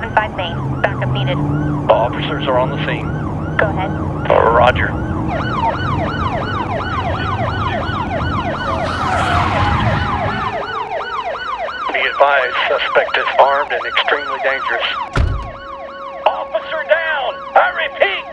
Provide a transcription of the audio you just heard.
75 Main. Backup needed. Officers are on the scene. Go ahead. Roger. Be advised, suspect is armed and extremely dangerous. Officer down! I repeat,